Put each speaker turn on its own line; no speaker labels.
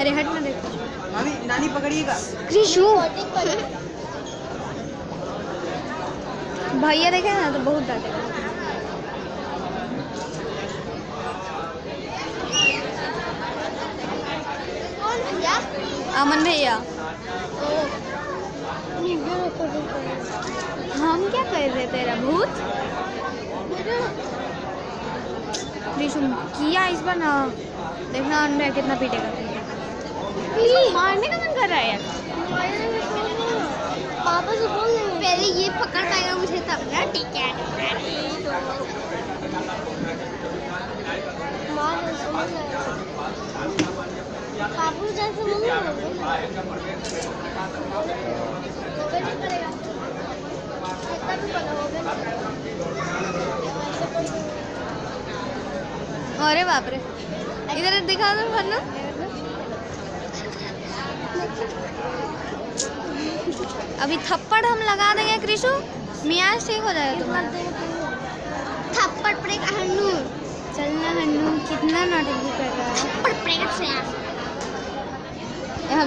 अरे हट ना देख।
नानी नानी पकड़िएगा।
कृषु भैया देखे ना तो बहुत डांटेगा अमन भैया। हम क्या कर रहे तेरा भूत? कृषु किया इस बार ना? देखना अंडा कितना पीटेगा मारने का मन कर रहा है
पापा से बोल पहले ये पकड़ पाएगा मुझे तब ना ठीक है? पापू जैसे होगा
अरे बाप रे। इधर दिखा दो वरना। अभी थप्पड़ हम लगा देंगे कृषु। मियाज ठीक हो जाएगा तुम्हारा।
थप्पड़ पड़ेगा हन्नू।
चलना हन्नू कितना नाटक कर रहा है।
थप्पड़ पड़ेगा
हम